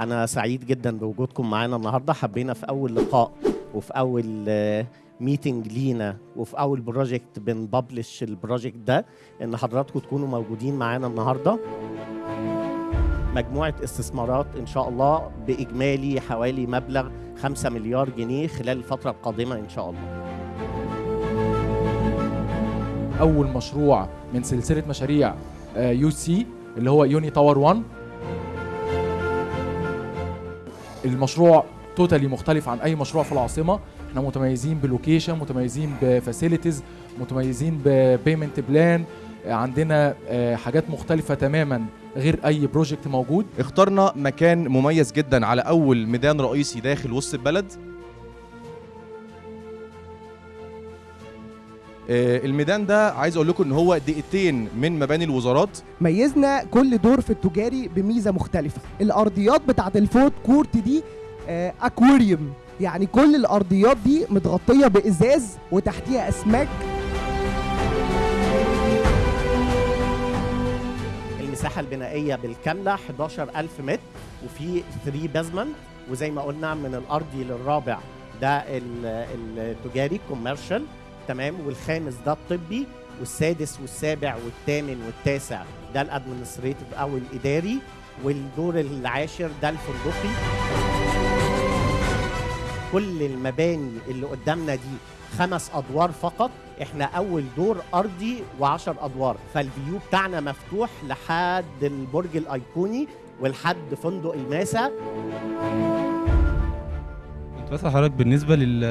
أنا سعيد جدا بوجودكم معانا النهارده. حبينا في أول لقاء وفي أول meeting لينا وفي أول project بنبلش ال project ده. إن حضراتكم تكونوا موجودين معانا النهارده. مجموعة استثمارات إن شاء الله بإجمالي حوالي مبلغ 5 مليار جنيه خلال الفترة القادمة إن شاء الله. أول مشروع من سلسلة مشاريع UC اللي هو Uni Tower 1 المشروع totally مختلف عن أي مشروع في العاصمة. إحنا متميزين ب location متميزين ب facilities متميزين ب payment plan عندنا آه، حاجات مختلفة تماما غير أي project موجود. اخترنا مكان مميز جدا على أول ميدان رئيسي داخل وسط البلد. الميدان ده عايز أقول لكم إن هو دقيقتين من مباني الوزارات. ميزنا كل دور في التجاري بميزة مختلفة. الأرضيات بتاعت ال food court دي آه، أكواريوم. يعني كل الأرضيات دي متغطية بإزاز وتحتيها أسماك. المساحة البنائية بالكاملة 11000 متر وفي 3 basement وزي ما قلنا من الأرضي للرابع ده ال- التجاري commercial تمام والخامس ده الطبي والسادس والسابع والثامن والتاسع. ده ال administrative أو الإداري والدور العاشر ده الفندقي. كل المباني اللي قدامنا دي خمس أدوار فقط. إحنا أول دور أرضي وعشر أدوار. فال view بتاعنا مفتوح لحد البرج الأيقوني ولحد فندق الماسة. بسأل حضرتك بالنسبة لل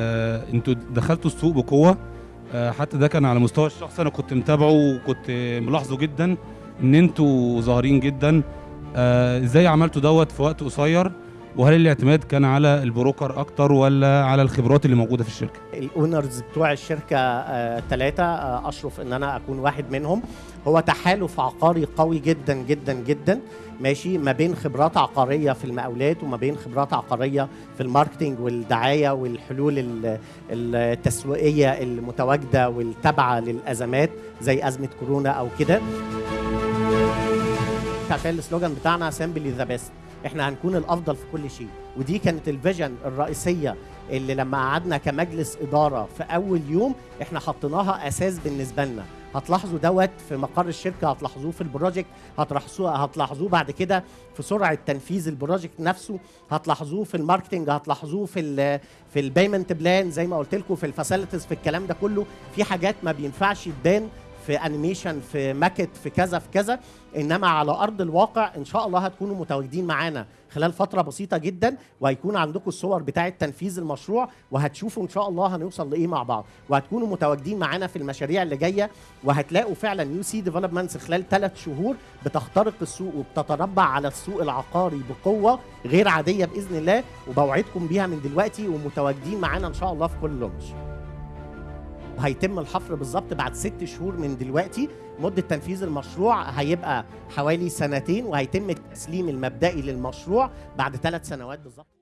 أنتوا دخلتوا السوق بقوة؟ آه، حتى ده كان على مستوى الشخصي أنا كنت متابعه وكنت ملاحظه جدا إن أنتوا ظاهرين جدا. آه، إزاي عملتوا دوت في وقت قصير؟ وهل الاعتماد كان على البروكر أكتر ولا على الخبرات اللي موجودة في الشركة؟ الأونرز بتوع الشركة ثلاثة أشرف إن أنا أكون واحد منهم. هو تحالف عقاري قوي جدا جدا جدا ماشي ما بين خبرات عقارية في المقاولات وما بين خبرات عقارية في ال marketing والدعاية والحلول ال- التسويقية المتواجدة والتابعة للأزمات زي أزمة كورونا أو كده. عشان ال slogan بتاعنا simply the best إحنا هنكون الافضل في كل شيء. ودي كانت ال vision الرئيسية اللي لما قعدنا كمجلس إدارة في أول يوم إحنا حطيناها أساس بالنسبة لنا. هتلاحظوا دوت في مقر الشركة هتلاحظوه في ال project هتلاحظوه هتلاحظوه بعد كده في سرعة تنفيذ ال project نفسه هتلاحظوه في ال marketing هتلاحظوه في ال في ال payment plan زي ما قلت لكم في ال facilities في الكلام ده كله. في حاجات ما بينفعش تبان في animation في ماكت في كذا في كذا. إنما على أرض الواقع إن شاء الله هتكونوا متواجدين معانا خلال فترة بسيطة جدا وهيكون عندكم الصور بتاعه تنفيذ المشروع وهتشوفوا إن شاء الله هنوصل لإيه مع بعض. وهتكونوا متواجدين معانا في المشاريع اللي جاية وهتلاقوا فعلا UC Developments خلال ثلاث شهور بتخترق السوق وبتتربع على السوق العقاري بقوة غير عادية بإذن الله وبوعدكم بيها من دلوقتي ومتواجدين معانا إن شاء الله في كل launch هيتم الحفر بالظبط بعد ست شهور من دلوقتي. مدة تنفيذ المشروع هيبقى حوالي سنتين وهيتم التسليم المبدئي للمشروع بعد ثلاث سنوات بالظبط.